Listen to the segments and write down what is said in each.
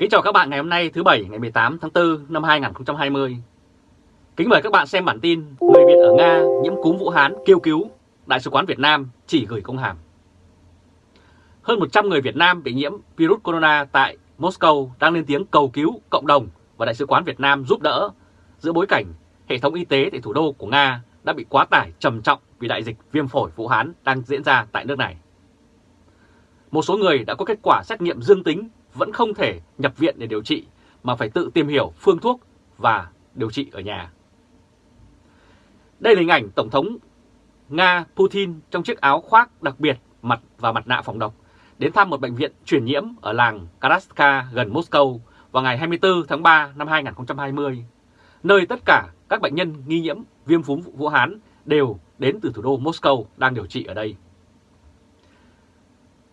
Kính chào các bạn ngày hôm nay thứ Bảy ngày 18 tháng 4 năm 2020. Kính mời các bạn xem bản tin Người Việt ở Nga nhiễm cúm Vũ Hán kêu cứu, Đại sứ quán Việt Nam chỉ gửi công hàm. Hơn 100 người Việt Nam bị nhiễm virus corona tại Moscow đang lên tiếng cầu cứu cộng đồng và Đại sứ quán Việt Nam giúp đỡ giữa bối cảnh hệ thống y tế tại thủ đô của Nga đã bị quá tải trầm trọng vì đại dịch viêm phổi Vũ Hán đang diễn ra tại nước này. Một số người đã có kết quả xét nghiệm dương tính vẫn không thể nhập viện để điều trị mà phải tự tìm hiểu phương thuốc và điều trị ở nhà. Đây là hình ảnh Tổng thống Nga Putin trong chiếc áo khoác đặc biệt mặt và mặt nạ phòng độc đến thăm một bệnh viện truyền nhiễm ở làng Karaska gần Moscow vào ngày 24 tháng 3 năm 2020, nơi tất cả các bệnh nhân nghi nhiễm viêm phúm Vũ Hán đều đến từ thủ đô Moscow đang điều trị ở đây.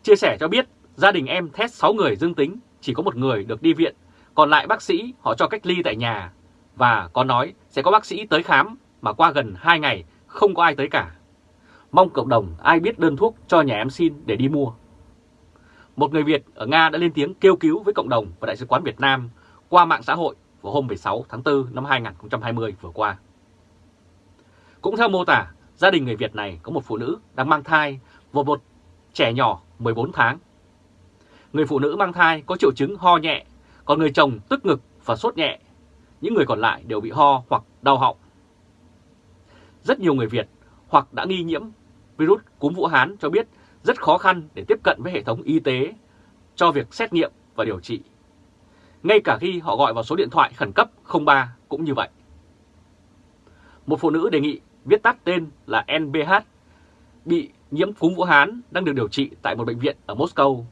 Chia sẻ cho biết gia đình em test 6 người dương tính, chỉ có một người được đi viện, còn lại bác sĩ họ cho cách ly tại nhà và có nói sẽ có bác sĩ tới khám mà qua gần 2 ngày không có ai tới cả. Mong cộng đồng ai biết đơn thuốc cho nhà em xin để đi mua. Một người Việt ở Nga đã lên tiếng kêu cứu với cộng đồng và Đại sứ quán Việt Nam qua mạng xã hội vào hôm 16 tháng 4 năm 2020 vừa qua. Cũng theo mô tả, gia đình người Việt này có một phụ nữ đang mang thai và một trẻ nhỏ 14 tháng. Người phụ nữ mang thai có triệu chứng ho nhẹ, còn người chồng tức ngực và sốt nhẹ. Những người còn lại đều bị ho hoặc đau họng. Rất nhiều người Việt hoặc đã nghi nhiễm virus cúm Vũ Hán cho biết rất khó khăn để tiếp cận với hệ thống y tế cho việc xét nghiệm và điều trị. Ngay cả khi họ gọi vào số điện thoại khẩn cấp 03 cũng như vậy. Một phụ nữ đề nghị viết tắt tên là NBH bị nhiễm cúm Vũ Hán đang được điều trị tại một bệnh viện ở Moscow.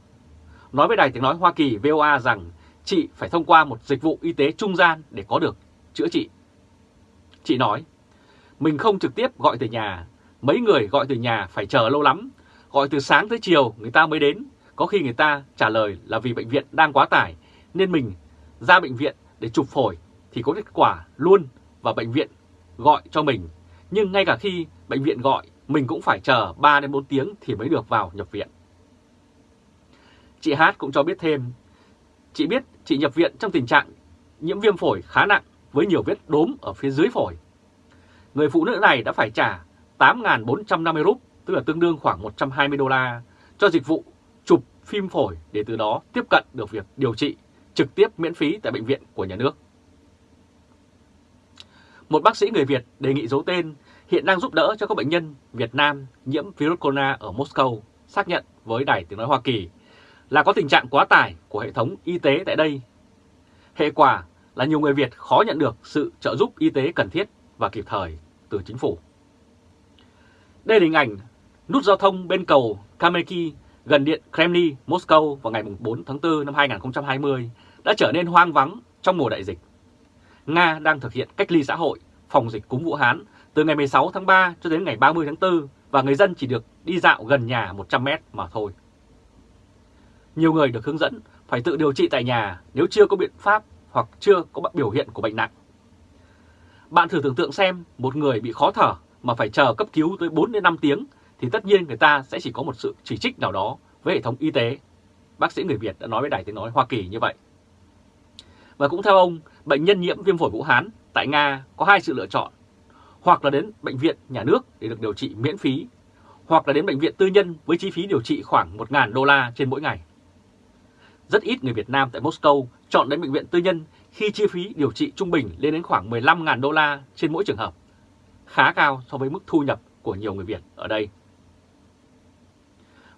Nói với Đài Tiếng Nói Hoa Kỳ VOA rằng chị phải thông qua một dịch vụ y tế trung gian để có được chữa trị. Chị nói, mình không trực tiếp gọi từ nhà, mấy người gọi từ nhà phải chờ lâu lắm, gọi từ sáng tới chiều người ta mới đến, có khi người ta trả lời là vì bệnh viện đang quá tải nên mình ra bệnh viện để chụp phổi thì có kết quả luôn và bệnh viện gọi cho mình. Nhưng ngay cả khi bệnh viện gọi mình cũng phải chờ 3 đến 4 tiếng thì mới được vào nhập viện. Chị Hát cũng cho biết thêm, chị biết chị nhập viện trong tình trạng nhiễm viêm phổi khá nặng với nhiều vết đốm ở phía dưới phổi. Người phụ nữ này đã phải trả 8.450 rúp, tức là tương đương khoảng 120 đô la, cho dịch vụ chụp phim phổi để từ đó tiếp cận được việc điều trị trực tiếp miễn phí tại bệnh viện của nhà nước. Một bác sĩ người Việt đề nghị giấu tên hiện đang giúp đỡ cho các bệnh nhân Việt Nam nhiễm virus corona ở Moscow xác nhận với Đài Tiếng Nói Hoa Kỳ là có tình trạng quá tải của hệ thống y tế tại đây. Hệ quả là nhiều người Việt khó nhận được sự trợ giúp y tế cần thiết và kịp thời từ chính phủ. Đây là hình ảnh nút giao thông bên cầu Kameki gần điện Kremlin, Moscow vào ngày 4 tháng 4 năm 2020 đã trở nên hoang vắng trong mùa đại dịch. Nga đang thực hiện cách ly xã hội, phòng dịch cúm Vũ Hán từ ngày 16 tháng 3 cho đến ngày 30 tháng 4 và người dân chỉ được đi dạo gần nhà 100 mét mà thôi. Nhiều người được hướng dẫn phải tự điều trị tại nhà nếu chưa có biện pháp hoặc chưa có biểu hiện của bệnh nặng. Bạn thử tưởng tượng xem một người bị khó thở mà phải chờ cấp cứu tới 4 đến 5 tiếng thì tất nhiên người ta sẽ chỉ có một sự chỉ trích nào đó với hệ thống y tế. Bác sĩ người Việt đã nói với Đài Tiếng Nói Hoa Kỳ như vậy. Và cũng theo ông, bệnh nhân nhiễm viêm phổi Vũ Hán tại Nga có hai sự lựa chọn hoặc là đến bệnh viện nhà nước để được điều trị miễn phí, hoặc là đến bệnh viện tư nhân với chi phí điều trị khoảng 1.000 đô la trên mỗi ngày. Rất ít người Việt Nam tại Moscow chọn đến bệnh viện tư nhân khi chi phí điều trị trung bình lên đến khoảng 15.000 đô la trên mỗi trường hợp, khá cao so với mức thu nhập của nhiều người Việt ở đây.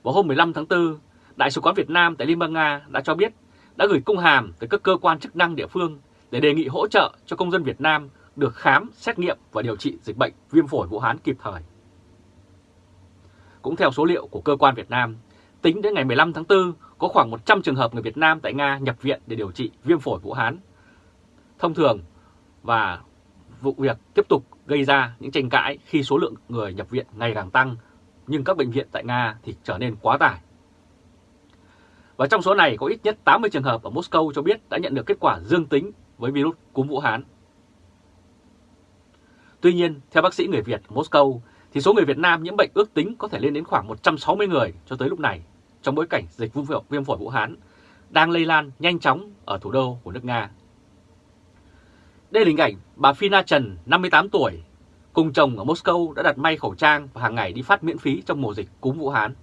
Vào hôm 15 tháng 4, Đại sứ quán Việt Nam tại Liên bang Nga đã cho biết đã gửi công hàm tới các cơ quan chức năng địa phương để đề nghị hỗ trợ cho công dân Việt Nam được khám, xét nghiệm và điều trị dịch bệnh viêm phổi Vũ Hán kịp thời. Cũng theo số liệu của cơ quan Việt Nam, tính đến ngày 15 tháng 4 có khoảng 100 trường hợp người Việt Nam tại Nga nhập viện để điều trị viêm phổi Vũ Hán. Thông thường và vụ việc tiếp tục gây ra những tranh cãi khi số lượng người nhập viện ngày càng tăng, nhưng các bệnh viện tại Nga thì trở nên quá tải. Và trong số này có ít nhất 80 trường hợp ở Moscow cho biết đã nhận được kết quả dương tính với virus cúm Vũ Hán. Tuy nhiên, theo bác sĩ người Việt ở Moscow, thì số người Việt Nam nhiễm bệnh ước tính có thể lên đến khoảng 160 người cho tới lúc này, trong bối cảnh dịch viêm phổi Vũ Hán đang lây lan nhanh chóng ở thủ đô của nước Nga. Đây là hình ảnh bà Fina Trần, 58 tuổi, cùng chồng ở Moscow đã đặt may khẩu trang và hàng ngày đi phát miễn phí trong mùa dịch cúm Vũ Hán.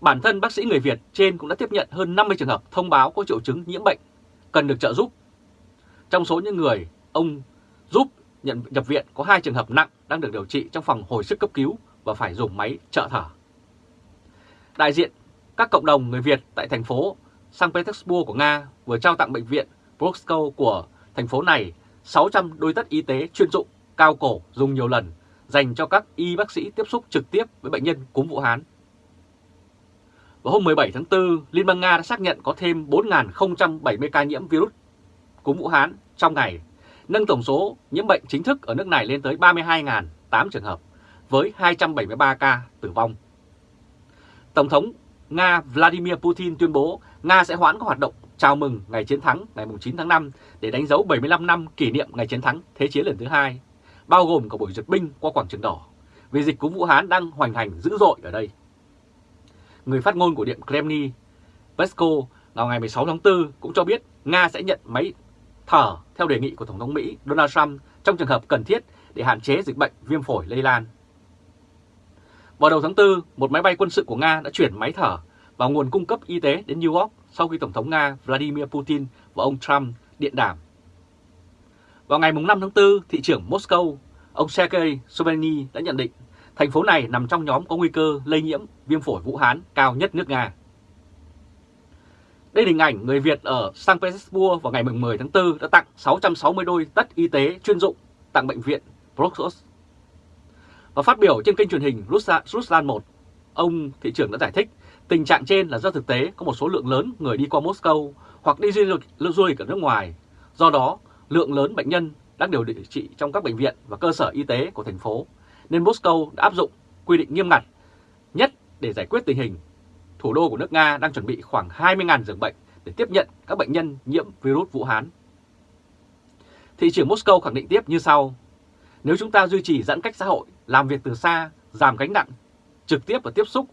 Bản thân bác sĩ người Việt trên cũng đã tiếp nhận hơn 50 trường hợp thông báo có triệu chứng nhiễm bệnh, cần được trợ giúp. Trong số những người ông giúp nhận nhập viện có hai trường hợp nặng đang được điều trị trong phòng hồi sức cấp cứu và phải dùng máy trợ thở. Đại diện các cộng đồng người Việt tại thành phố St. Petersburg của Nga vừa trao tặng bệnh viện Brosko của thành phố này 600 đôi tất y tế chuyên dụng cao cổ dùng nhiều lần dành cho các y bác sĩ tiếp xúc trực tiếp với bệnh nhân cúm Vũ Hán. Vào hôm 17 tháng 4, Liên bang Nga đã xác nhận có thêm 4.070 ca nhiễm virus cúm Vũ Hán trong ngày, nâng tổng số nhiễm bệnh chính thức ở nước này lên tới 32.008 trường hợp, với 273 ca tử vong. Tổng thống Nga Vladimir Putin tuyên bố Nga sẽ hoãn các hoạt động chào mừng ngày chiến thắng ngày 9 tháng 5 để đánh dấu 75 năm kỷ niệm ngày chiến thắng Thế chiến lần thứ hai, bao gồm cả buổi duyệt binh qua quảng trường đỏ, vì dịch cúm Vũ Hán đang hoành hành dữ dội ở đây. Người phát ngôn của Điện Kremlin, Pesko, vào ngày 16 tháng 4 cũng cho biết Nga sẽ nhận máy thở theo đề nghị của Tổng thống Mỹ Donald Trump trong trường hợp cần thiết để hạn chế dịch bệnh viêm phổi lây lan. Vào đầu tháng 4, một máy bay quân sự của Nga đã chuyển máy thở và nguồn cung cấp y tế đến New York sau khi Tổng thống Nga Vladimir Putin và ông Trump điện đàm. Vào ngày 5 tháng 4, thị trưởng Moscow, ông Sergei Sobyanin đã nhận định thành phố này nằm trong nhóm có nguy cơ lây nhiễm viêm phổi Vũ Hán cao nhất nước Nga. Đây là hình ảnh người Việt ở St. Petersburg vào ngày 10 tháng 4 đã tặng 660 đôi tất y tế chuyên dụng tặng bệnh viện Proxos. Và phát biểu trên kênh truyền hình Ruslan 1, ông thị trưởng đã giải thích tình trạng trên là do thực tế có một số lượng lớn người đi qua Moscow hoặc đi du lịch, du lịch ở nước ngoài. Do đó, lượng lớn bệnh nhân đang điều trị trong các bệnh viện và cơ sở y tế của thành phố, nên Moscow đã áp dụng quy định nghiêm ngặt nhất để giải quyết tình hình thủ đô của nước Nga đang chuẩn bị khoảng 20.000 giường bệnh để tiếp nhận các bệnh nhân nhiễm virus Vũ Hán. Thị trưởng Moscow khẳng định tiếp như sau, nếu chúng ta duy trì giãn cách xã hội, làm việc từ xa, giảm gánh nặng, trực tiếp và tiếp xúc,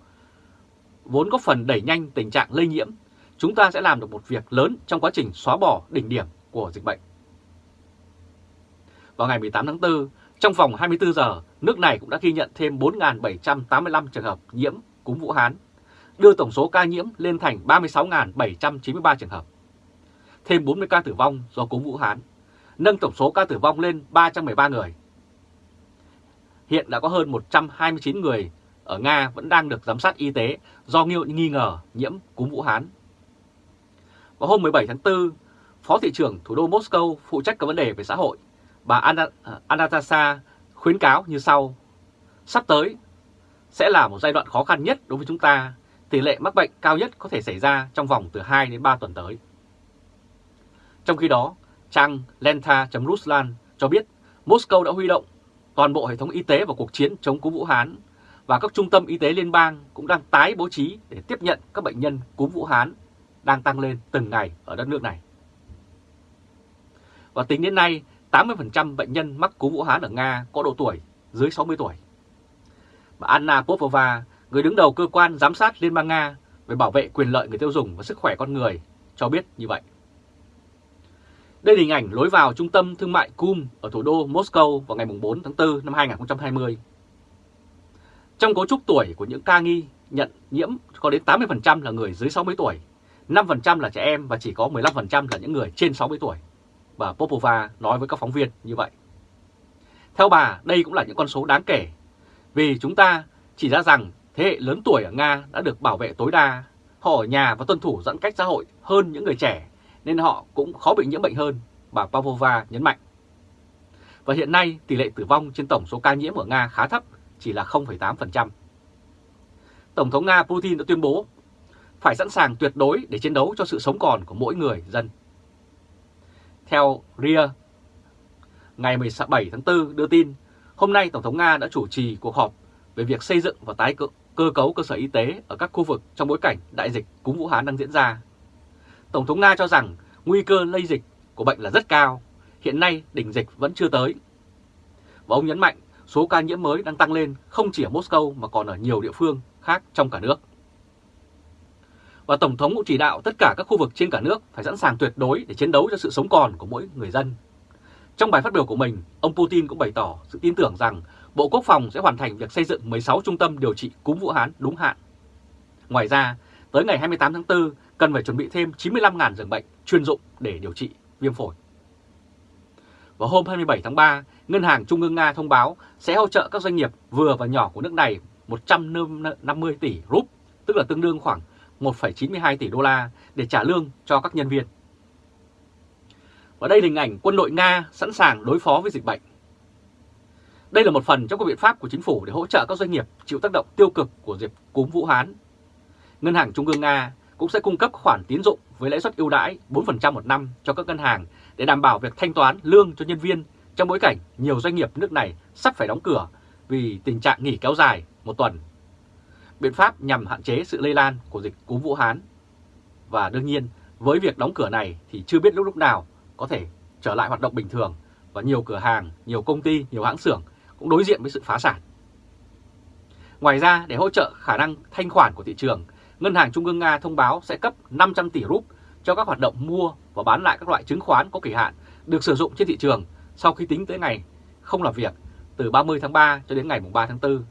vốn có phần đẩy nhanh tình trạng lây nhiễm, chúng ta sẽ làm được một việc lớn trong quá trình xóa bỏ đỉnh điểm của dịch bệnh. Vào ngày 18 tháng 4, trong vòng 24 giờ, nước này cũng đã ghi nhận thêm 4.785 trường hợp nhiễm cúm Vũ Hán đưa tổng số ca nhiễm lên thành 36.793 trường hợp. Thêm 40 ca tử vong do cúm Vũ Hán, nâng tổng số ca tử vong lên 313 người. Hiện đã có hơn 129 người ở Nga vẫn đang được giám sát y tế do nghi ngờ nhiễm cúm Vũ Hán. Vào hôm 17 tháng 4, Phó thị trưởng thủ đô Moscow phụ trách các vấn đề về xã hội, bà à, Anastasia khuyến cáo như sau. Sắp tới sẽ là một giai đoạn khó khăn nhất đối với chúng ta tỷ lệ mắc bệnh cao nhất có thể xảy ra trong vòng từ 2 đến 3 tuần tới. Trong khi đó, trang Lenta.Ruslan cho biết Moscow đã huy động toàn bộ hệ thống y tế vào cuộc chiến chống cúm Vũ Hán và các trung tâm y tế liên bang cũng đang tái bố trí để tiếp nhận các bệnh nhân cúm Vũ Hán đang tăng lên từng ngày ở đất nước này. Và tính đến nay, 80% bệnh nhân mắc cúm Vũ Hán ở Nga có độ tuổi dưới 60 tuổi. Bà Anna Popova, người đứng đầu cơ quan giám sát Liên bang Nga về bảo vệ quyền lợi người tiêu dùng và sức khỏe con người, cho biết như vậy. Đây là hình ảnh lối vào trung tâm thương mại Kum ở thủ đô Moscow vào ngày 4 tháng 4 năm 2020. Trong cấu trúc tuổi của những ca nghi nhận nhiễm có đến 80% là người dưới 60 tuổi, 5% là trẻ em và chỉ có 15% là những người trên 60 tuổi. Bà Popova nói với các phóng viên như vậy. Theo bà, đây cũng là những con số đáng kể, vì chúng ta chỉ ra rằng thế hệ lớn tuổi ở Nga đã được bảo vệ tối đa, họ ở nhà và tuân thủ giãn cách xã hội hơn những người trẻ, nên họ cũng khó bị nhiễm bệnh hơn, bà Pavlova nhấn mạnh. Và hiện nay tỷ lệ tử vong trên tổng số ca nhiễm ở Nga khá thấp, chỉ là 0,8%. Tổng thống Nga Putin đã tuyên bố phải sẵn sàng tuyệt đối để chiến đấu cho sự sống còn của mỗi người dân. Theo RIA, ngày 17 tháng 4 đưa tin, hôm nay Tổng thống Nga đã chủ trì cuộc họp về việc xây dựng và tái cơ, cơ cấu cơ sở y tế ở các khu vực trong bối cảnh đại dịch cúm Vũ Hán đang diễn ra. Tổng thống Nga cho rằng nguy cơ lây dịch của bệnh là rất cao, hiện nay đỉnh dịch vẫn chưa tới. Và ông nhấn mạnh số ca nhiễm mới đang tăng lên không chỉ ở Moscow mà còn ở nhiều địa phương khác trong cả nước. Và Tổng thống cũng chỉ đạo tất cả các khu vực trên cả nước phải sẵn sàng tuyệt đối để chiến đấu cho sự sống còn của mỗi người dân. Trong bài phát biểu của mình, ông Putin cũng bày tỏ sự tin tưởng rằng Bộ Quốc phòng sẽ hoàn thành việc xây dựng 16 trung tâm điều trị cúm Vũ Hán đúng hạn. Ngoài ra, tới ngày 28 tháng 4 cần phải chuẩn bị thêm 95.000 giường bệnh chuyên dụng để điều trị viêm phổi. Vào hôm 27 tháng 3, Ngân hàng Trung ương Nga thông báo sẽ hỗ trợ các doanh nghiệp vừa và nhỏ của nước này 150 tỷ rúp, tức là tương đương khoảng 1,92 tỷ đô la để trả lương cho các nhân viên. Và đây là hình ảnh quân đội Nga sẵn sàng đối phó với dịch bệnh. Đây là một phần trong các biện pháp của chính phủ để hỗ trợ các doanh nghiệp chịu tác động tiêu cực của dịch cúm Vũ Hán. Ngân hàng Trung ương Nga cũng sẽ cung cấp khoản tín dụng với lãi suất ưu đãi 4% một năm cho các ngân hàng để đảm bảo việc thanh toán lương cho nhân viên trong bối cảnh nhiều doanh nghiệp nước này sắp phải đóng cửa vì tình trạng nghỉ kéo dài một tuần. Biện pháp nhằm hạn chế sự lây lan của dịch cúm Vũ Hán. Và đương nhiên, với việc đóng cửa này thì chưa biết lúc lúc nào có thể trở lại hoạt động bình thường và nhiều cửa hàng, nhiều công ty, nhiều hãng xưởng cũng đối diện với sự phá sản. Ngoài ra, để hỗ trợ khả năng thanh khoản của thị trường, Ngân hàng Trung ương Nga thông báo sẽ cấp 500 tỷ rúp cho các hoạt động mua và bán lại các loại chứng khoán có kỳ hạn được sử dụng trên thị trường sau khi tính tới ngày không làm việc từ 30 tháng 3 cho đến ngày 3 tháng 4.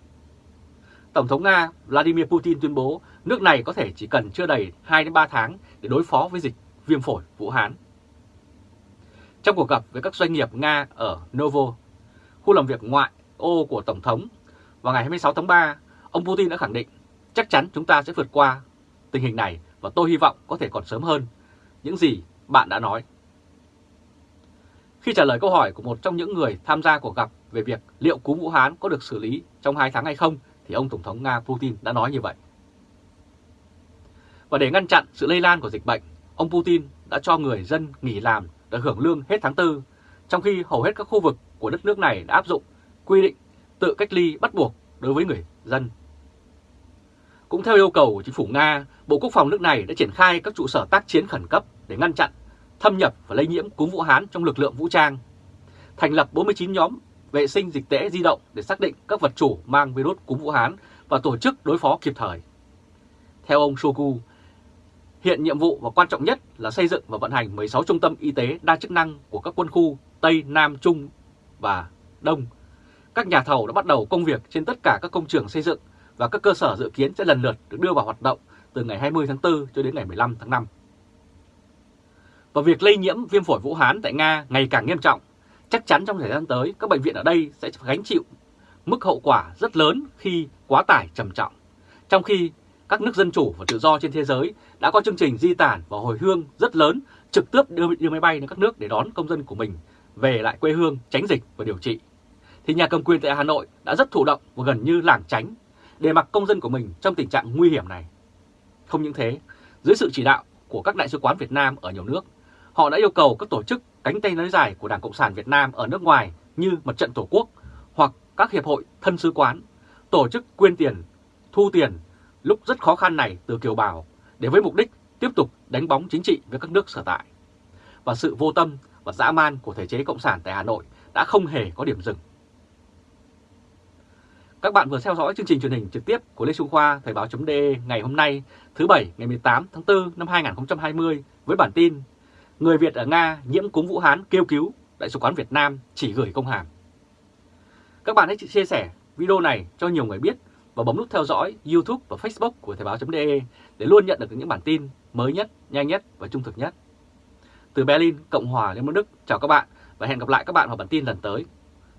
Tổng thống Nga Vladimir Putin tuyên bố nước này có thể chỉ cần chưa đầy 2-3 tháng để đối phó với dịch viêm phổi Vũ Hán. Trong cuộc gặp với các doanh nghiệp Nga ở Novo, khu làm việc ngoại ô của Tổng thống, vào ngày 26 tháng 3, ông Putin đã khẳng định chắc chắn chúng ta sẽ vượt qua tình hình này và tôi hy vọng có thể còn sớm hơn những gì bạn đã nói. Khi trả lời câu hỏi của một trong những người tham gia cuộc gặp về việc liệu cúm Vũ Hán có được xử lý trong 2 tháng hay không, thì ông Tổng thống Nga Putin đã nói như vậy. Và để ngăn chặn sự lây lan của dịch bệnh, ông Putin đã cho người dân nghỉ làm được hưởng lương hết tháng 4, trong khi hầu hết các khu vực của đất nước này đã áp dụng quy định tự cách ly bắt buộc đối với người dân. Cũng theo yêu cầu của chính phủ Nga, Bộ Quốc phòng nước này đã triển khai các trụ sở tác chiến khẩn cấp để ngăn chặn, thâm nhập và lây nhiễm cúm Vũ Hán trong lực lượng vũ trang, thành lập 49 nhóm vệ sinh dịch tễ di động để xác định các vật chủ mang virus cúm Vũ Hán và tổ chức đối phó kịp thời. Theo ông Shoku, hiện nhiệm vụ và quan trọng nhất là xây dựng và vận hành 16 trung tâm y tế đa chức năng của các quân khu Tây, Nam, Trung và Đông. Các nhà thầu đã bắt đầu công việc trên tất cả các công trường xây dựng và các cơ sở dự kiến sẽ lần lượt được đưa vào hoạt động từ ngày 20 tháng 4 cho đến ngày 15 tháng 5. Và việc lây nhiễm viêm phổi Vũ Hán tại Nga ngày càng nghiêm trọng, chắc chắn trong thời gian tới các bệnh viện ở đây sẽ gánh chịu mức hậu quả rất lớn khi quá tải trầm trọng. Trong khi các nước dân chủ và tự do trên thế giới đã có chương trình di tản và hồi hương rất lớn trực tiếp đưa, đưa máy bay đến các nước để đón công dân của mình về lại quê hương tránh dịch và điều trị. Thì nhà cầm quyền tại Hà Nội đã rất thụ động và gần như lảng tránh để mặc công dân của mình trong tình trạng nguy hiểm này. Không những thế, dưới sự chỉ đạo của các đại sứ quán Việt Nam ở nhiều nước, họ đã yêu cầu các tổ chức cánh tay nối dài của Đảng Cộng sản Việt Nam ở nước ngoài như Mặt trận Tổ quốc hoặc các hiệp hội thân sứ quán tổ chức quyên tiền, thu tiền lúc rất khó khăn này từ kiều bào để với mục đích tiếp tục đánh bóng chính trị với các nước sở tại. Và sự vô tâm và dã man của thể chế Cộng sản tại Hà Nội đã không hề có điểm dừng. Các bạn vừa theo dõi chương trình truyền hình trực tiếp của Lê Trung Khoa Thời báo.de ngày hôm nay thứ Bảy ngày 18 tháng 4 năm 2020 với bản tin Người Việt ở Nga nhiễm cúm Vũ Hán kêu cứu Đại sứ quán Việt Nam chỉ gửi công hàm. Các bạn hãy chia sẻ video này cho nhiều người biết và bấm nút theo dõi YouTube và Facebook của Thời báo.de để luôn nhận được những bản tin mới nhất, nhanh nhất và trung thực nhất. Từ Berlin, Cộng hòa Liên bang Đức, chào các bạn và hẹn gặp lại các bạn vào bản tin lần tới.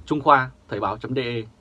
Trung Khoa, Thời báo.de